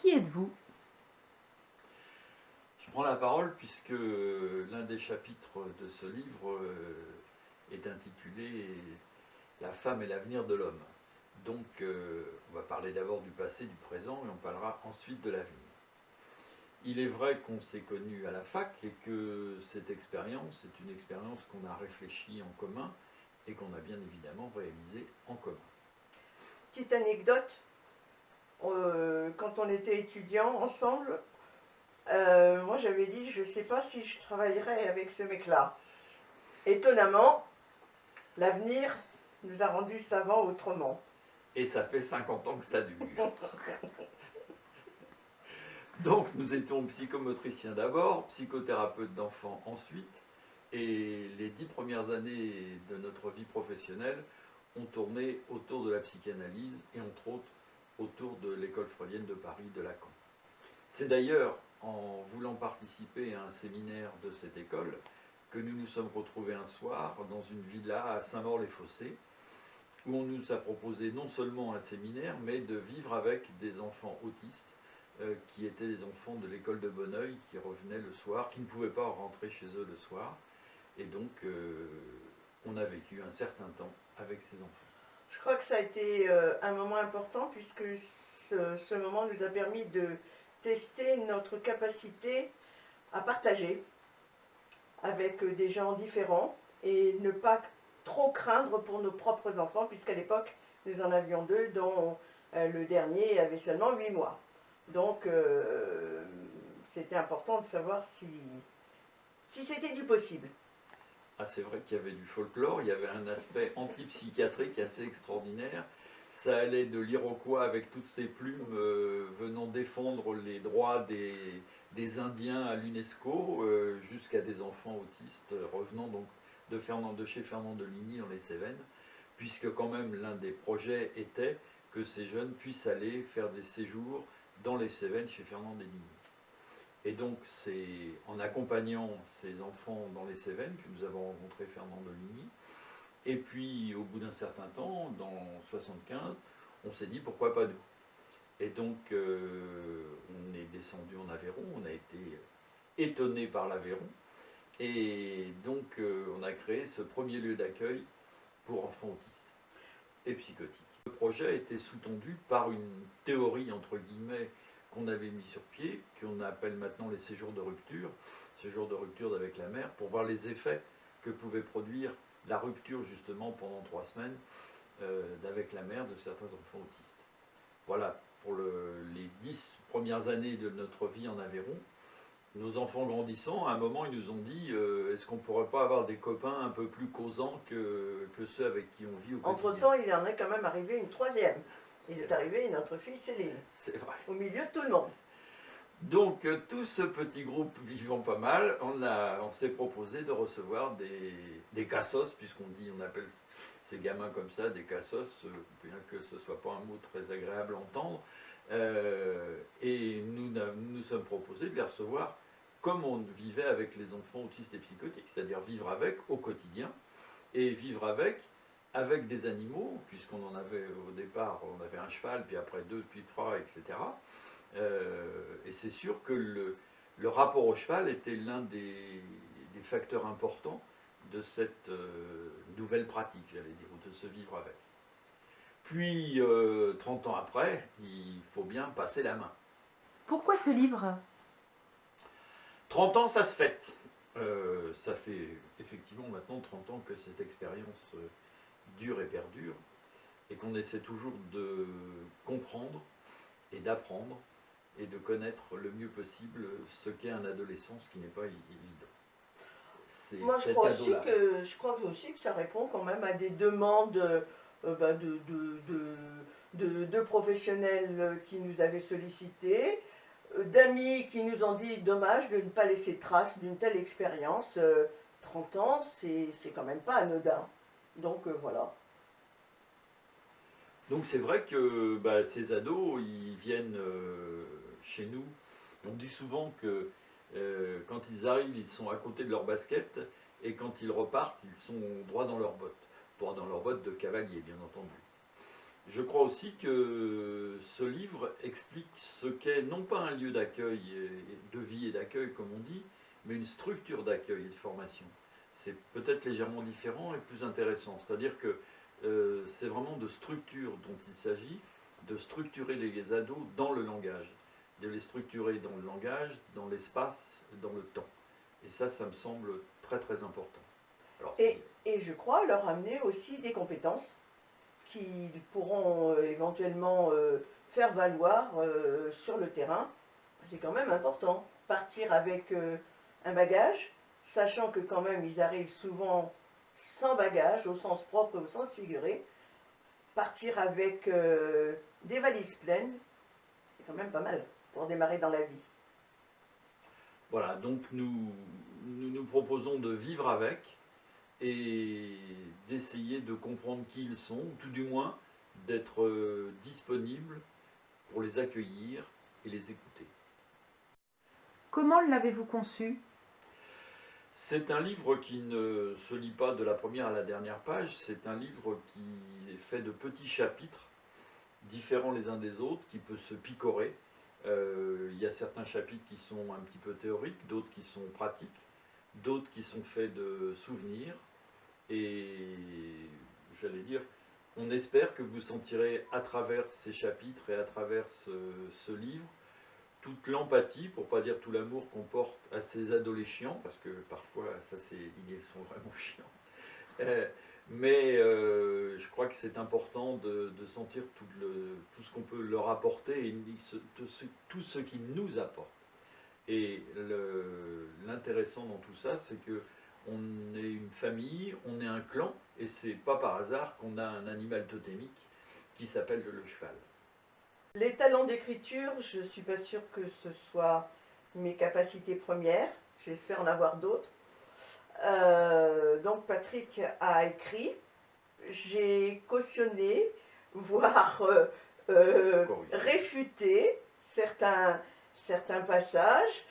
Qui êtes-vous? Je prends la parole puisque l'un des chapitres de ce livre euh, est intitulé La femme et l'avenir de l'homme. Donc euh, on va parler d'abord du passé, du présent et on parlera ensuite de l'avenir. Il est vrai qu'on s'est connu à la fac et que cette expérience est une expérience qu'on a réfléchie en commun et qu'on a bien évidemment réalisée en commun. Petite anecdote, euh, quand on était étudiants ensemble, euh, moi j'avais dit je ne sais pas si je travaillerai avec ce mec-là. Étonnamment, l'avenir nous a rendus savants autrement. Et ça fait 50 ans que ça dure. Donc nous étions psychomotriciens d'abord, psychothérapeutes d'enfants ensuite, et les dix premières années de notre vie professionnelle ont tourné autour de la psychanalyse et entre autres autour de l'école freudienne de Paris de Lacan. C'est d'ailleurs en voulant participer à un séminaire de cette école que nous nous sommes retrouvés un soir dans une villa à Saint-Maur-les-Fossés où on nous a proposé non seulement un séminaire mais de vivre avec des enfants autistes euh, qui étaient des enfants de l'école de Bonneuil qui revenaient le soir, qui ne pouvaient pas rentrer chez eux le soir. Et donc, euh, on a vécu un certain temps avec ces enfants. Je crois que ça a été euh, un moment important puisque ce, moment nous a permis de tester notre capacité à partager avec des gens différents et ne pas trop craindre pour nos propres enfants puisqu'à l'époque nous en avions deux dont le dernier avait seulement huit mois. Donc, euh, c'était important de savoir si, si c'était du possible. Ah, c'est vrai qu'il y avait du folklore, il y avait un aspect antipsychiatrique assez extraordinaire. Ça allait de l'Iroquois avec toutes ses plumes euh, venant défendre les droits des, Indiens à l'UNESCO, euh, jusqu'à des enfants autistes revenant donc de, Fernand, de chez Fernand de Ligny dans les Cévennes, puisque quand même l'un des projets était que ces jeunes puissent aller faire des séjours dans les Cévennes chez Fernand Deligny. Et donc c'est en accompagnant ces enfants dans les Cévennes que nous avons rencontré Fernand Deligny. Et puis au bout d'un certain temps, dans 75, on s'est dit pourquoi pas nous? Et donc euh, on est descendu en Aveyron, on a été étonné par l'Aveyron. Et donc euh, on a créé ce premier lieu d'accueil pour enfants autistes et psychotiques. Le projet a été sous-tendu par une théorie, entre guillemets, qu'on avait mis sur pied, qu'on appelle maintenant les séjours de rupture, séjours de rupture avec la mère, pour voir les effets que pouvait produire la rupture justement pendant trois semaines euh, d'avec la mère de certains enfants autistes. Voilà, pour les dix premières années de notre vie en Aveyron, nos enfants grandissant, à un moment, ils nous ont dit euh, est-ce qu'on pourrait pas avoir des copains un peu plus causants que, que ceux avec qui on vit au quotidien? Entre-temps, il en est quand même arrivé une troisième. Il est, arrivé notre fille Céline. C'est vrai. Au milieu de tout le monde. Donc, euh, tout ce petit groupe vivant pas mal, on, on s'est proposé de recevoir des, des cassos, puisqu'on dit, on appelle ces gamins comme ça, des cassos, euh, bien que ce ne soit pas un mot très agréable à entendre. et nous nous sommes proposés de les recevoir comme on vivait avec les enfants autistes et psychotiques, c'est-à-dire vivre avec au quotidien, et vivre avec, avec des animaux, puisqu'on en avait au départ, on avait un cheval, puis après deux, puis trois, etc. Euh, et c'est sûr que le, le, rapport au cheval était l'un des, des, facteurs importants de cette euh, nouvelle pratique, j'allais dire, ou de se vivre avec. Puis, 30 euh, ans après, il faut bien passer la main. Pourquoi ce livre? 30 ans, ça se fête. Euh, ça fait effectivement maintenant 30 ans que cette expérience dure et perdure, et qu'on essaie toujours de comprendre et d'apprendre et de connaître le mieux possible ce qu'est un adolescent, ce qui n'est pas évident. Moi, je crois, aussi que, je crois aussi que ça répond quand même à des demandes euh, bah, de, de, de, professionnels qui nous avaient sollicités, euh, d'amis qui nous ont dit dommage de ne pas laisser trace d'une telle expérience. 30 euh, ans, c'est quand même pas anodin. Donc euh, voilà. Donc c'est vrai que bah, ces ados, ils viennent chez nous. On dit souvent que quand ils arrivent, ils sont à côté de leur basket, et quand ils repartent, ils sont droit dans leurs bottes. Droit dans leurs bottes de cavalier, bien entendu. Je crois aussi que ce livre explique ce qu'est non pas un lieu d'accueil, de vie et d'accueil comme on dit, mais une structure d'accueil et de formation. C'est peut-être légèrement différent et plus intéressant. C'est-à-dire que euh, c'est vraiment de structure dont il s'agit, de structurer les ados dans le langage, de les structurer dans le langage, dans l'espace, dans le temps. Et ça, ça me semble très très important. et, et je crois leur amener aussi des compétences qu'ils pourront euh, éventuellement euh, faire valoir sur le terrain. C'est quand même important. Partir avec un bagage, sachant que quand même ils arrivent souvent sans bagage, au sens propre et au sens figuré. Partir avec des valises pleines, c'est quand même pas mal pour démarrer dans la vie. Voilà, donc nous, nous nous proposons de vivre avec, et d'essayer de comprendre qui ils sont, ou tout du moins d'être euh, disponible pour les accueillir et les écouter. Comment l'avez-vous conçu? C'est un livre qui ne se lit pas de la première à la dernière page, c'est un livre qui est fait de petits chapitres, différents les uns des autres, qui peut se picorer. Euh, il y a certains chapitres qui sont un petit peu théoriques, d'autres qui sont pratiques d'autres qui sont faits de souvenirs. Et j'allais dire, on espère que vous sentirez à travers ces chapitres et à travers ce, livre toute l'empathie, pour pas dire tout l'amour qu'on porte à ces adolescents, parce que parfois, ça ils sont vraiment chiants. Euh, mais euh, je crois que c'est important de, sentir tout ce qu'on peut leur apporter et tout ce qu'ils nous apportent. Et l'intéressant dans tout ça, c'est que on est une famille, on est un clan, et c'est pas par hasard qu'on a un animal totémique qui s'appelle le cheval. Les talents d'écriture, je ne suis pas sûre que ce soit mes capacités premières, j'espère en avoir d'autres. Euh, donc Patrick a écrit, j'ai cautionné, voire euh, euh, réfuté certains, certains passages.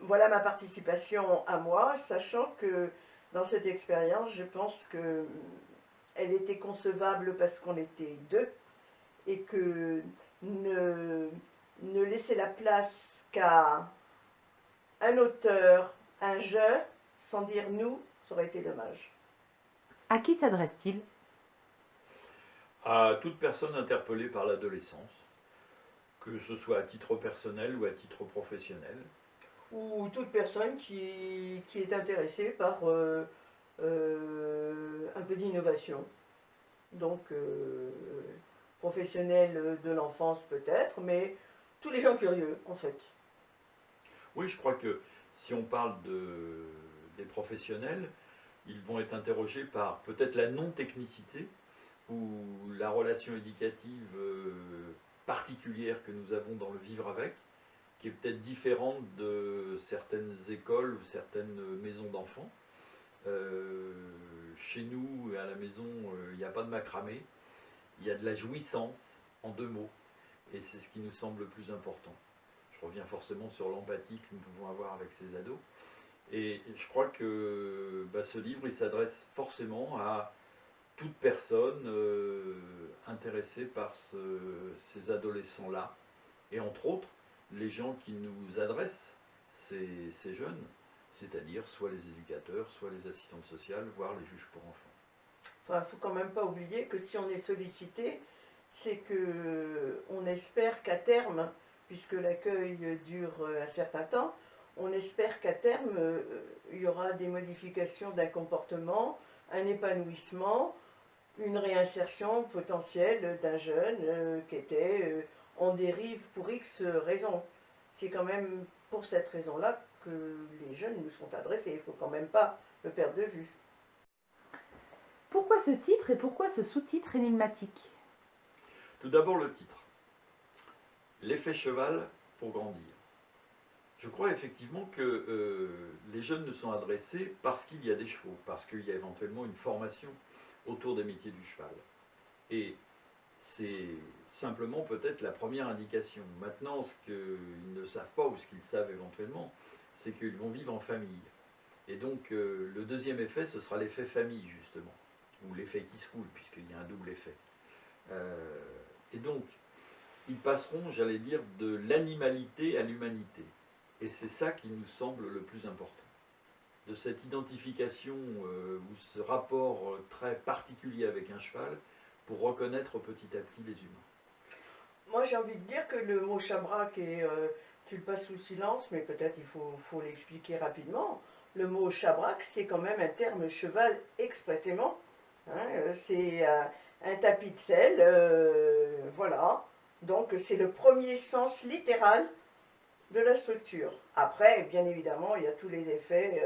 Voilà ma participation à moi, sachant que dans cette expérience, je pense que elle était concevable parce qu'on était deux et que ne, ne laisser la place qu'à un auteur, un je, sans dire nous, ça aurait été dommage. À qui s'adresse-t-il? À toute personne interpellée par l'adolescence que ce soit à titre personnel ou à titre professionnel. Ou toute personne qui, qui est intéressée par euh, euh, un peu d'innovation. Donc, euh, professionnel de l'enfance peut-être, mais tous les gens curieux en fait. Oui, je crois que si on parle de, des professionnels, ils vont être interrogés par peut-être la non-technicité ou la relation éducative particulière que nous avons dans le vivre avec, qui est peut-être différente de certaines écoles ou certaines maisons d'enfants. Euh, chez nous, à la maison, euh, il n'y a pas de macramé, il y a de la jouissance, en deux mots, et c'est ce qui nous semble le plus important. Je reviens forcément sur l'empathie que nous pouvons avoir avec ces ados. Et je crois que bah, ce livre, il s'adresse forcément à toute personne euh, intéressée par ces adolescents-là, et entre autres, les gens qui nous adressent, ces, ces jeunes, c'est-à-dire soit les éducateurs, soit les assistantes sociales, voire les juges pour enfants. Il ne faut quand même pas oublier que si on est sollicité, c'est que on espère qu'à terme, puisque l'accueil dure un certain temps, on espère qu'à terme, euh, il y aura des modifications d'un comportement, un épanouissement, une réinsertion potentielle d'un jeune euh, qui était euh, en dérive pour X raisons. C'est quand même pour cette raison-là que les jeunes nous sont adressés. Il ne faut quand même pas le perdre de vue. Pourquoi ce titre et pourquoi ce sous-titre énigmatique? Tout d'abord le titre. L'effet cheval pour grandir. Je crois effectivement que euh, les jeunes nous sont adressés parce qu'il y a des chevaux, parce qu'il y a éventuellement une formation autour des métiers du cheval. Et c'est simplement peut-être la première indication. Maintenant, ce qu'ils ne savent pas ou ce qu'ils savent éventuellement, c'est qu'ils vont vivre en famille. Et donc, euh, le deuxième effet, ce sera l'effet famille, justement. Ou l'effet qui se coule, puisqu'il y a un double effet. Euh, et donc, ils passeront, j'allais dire, de l'animalité à l'humanité. Et c'est ça qui nous semble le plus important. De cette identification euh, ou ce rapport très particulier avec un cheval pour reconnaître petit à petit les humains. Moi, j'ai envie de dire que le mot chabrac, est, euh, tu le passes sous silence, mais peut-être il faut, faut l'expliquer rapidement. Le mot chabrac, c'est quand même un terme cheval expressément. Hein, euh, c'est euh, un tapis de sel, euh, voilà. Donc, c'est le premier sens littéral de la structure. Après, bien évidemment, il y a tous les effets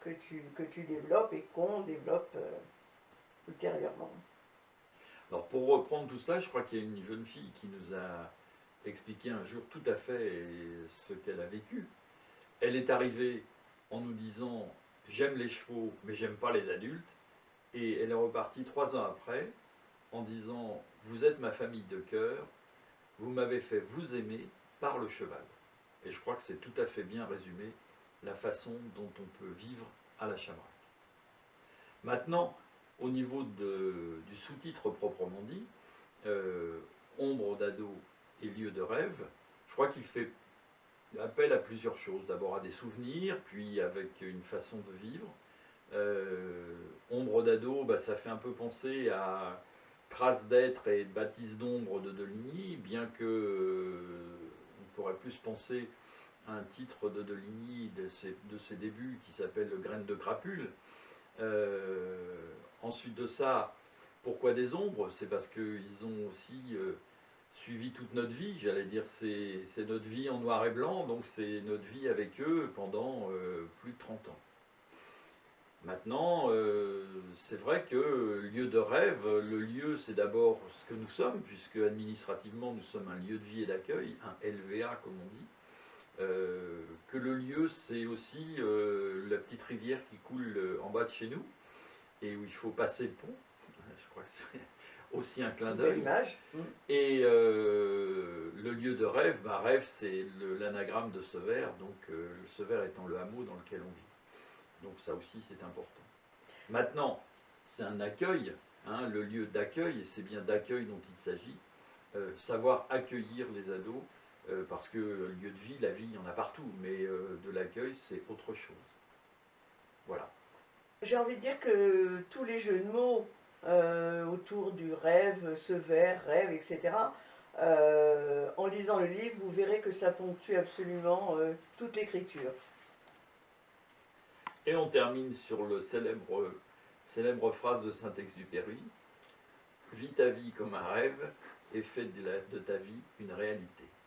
que, tu, que tu développes et qu'on développe ultérieurement. Alors pour reprendre tout cela, je crois qu'il y a une jeune fille qui nous a expliqué un jour tout à fait ce qu'elle a vécu. Elle est arrivée en nous disant j'aime les chevaux mais j'aime pas les adultes et elle est repartie trois ans après en disant vous êtes ma famille de cœur, vous m'avez fait vous aimer par le cheval. Et je crois que c'est tout à fait bien résumé la façon dont on peut vivre à la Chabrac. Maintenant, au niveau du sous-titre proprement dit, euh, Ombre d'ado et lieu de rêve, je crois qu'il fait appel à plusieurs choses. D'abord à des souvenirs, puis avec une façon de vivre. Euh, Ombre d'ado, bah, ça fait un peu penser à Traces d'être et Baptiste d'ombre de Deligny, bien que euh, on pourrait plus penser à un titre de Deligny de ses, débuts qui s'appelle Le graine de crapule. Euh, ensuite de ça, pourquoi des ombres? C'est parce qu'ils ont aussi suivi toute notre vie, j'allais dire, c'est notre vie en noir et blanc, donc c'est notre vie avec eux pendant plus de 30 ans. Maintenant, euh, c'est vrai que lieu de rêve, le lieu c'est d'abord ce que nous sommes, puisque administrativement nous sommes un lieu de vie et d'accueil, un LVA comme on dit. Euh, que le lieu c'est aussi euh, la petite rivière qui coule en bas de chez nous et où il faut passer le pont. Je crois que c'est aussi un clin d'œil. Mm. Et euh, le lieu de rêve, bah, rêve c'est l'anagramme de Severs, donc euh, Severs étant le hameau dans lequel on vit. Donc ça aussi c'est important. Maintenant, c'est un accueil, hein, le lieu d'accueil, et c'est bien d'accueil dont il s'agit. Euh, savoir accueillir les ados, euh, parce que le lieu de vie, la vie, il y en a partout, mais euh, de l'accueil c'est autre chose. Voilà. J'ai envie de dire que tous les jeux de mots autour du rêve, ce vers, rêve, etc., en lisant le livre, vous verrez que ça ponctue absolument toute l'écriture. Et on termine sur le célèbre, phrase de Saint-Exupéry Vis ta vie comme un rêve et fais de ta vie une réalité.